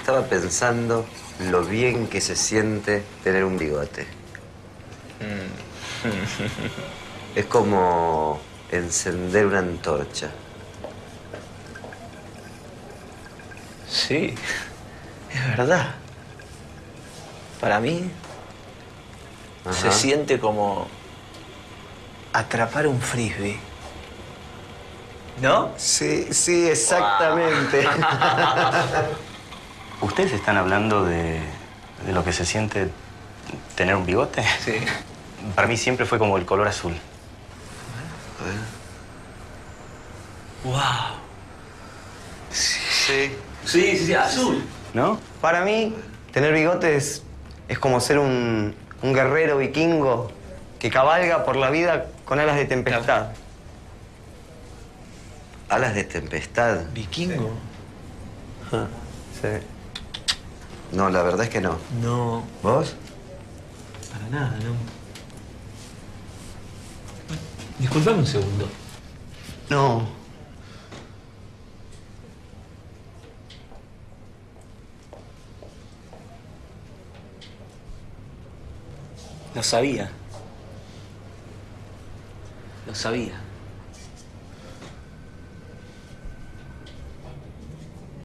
estaba pensando lo bien que se siente tener un bigote. Es como encender una antorcha. Sí, es verdad. Para mí se siente como atrapar un frisbee. ¿No? Sí, sí, exactamente. ¿Ustedes están hablando de, de lo que se siente tener un bigote? Sí. Para mí siempre fue como el color azul. ¡Wow! Sí. Sí, sí, azul. ¿No? Para mí, tener bigotes es como ser un, un guerrero vikingo que cabalga por la vida con alas de tempestad. Alas de tempestad. ¿Vikingo? Sí. No, la verdad es que no. No, ¿Vos? para nada, no. Disculpame un segundo. No. Lo sabía. Lo sabía.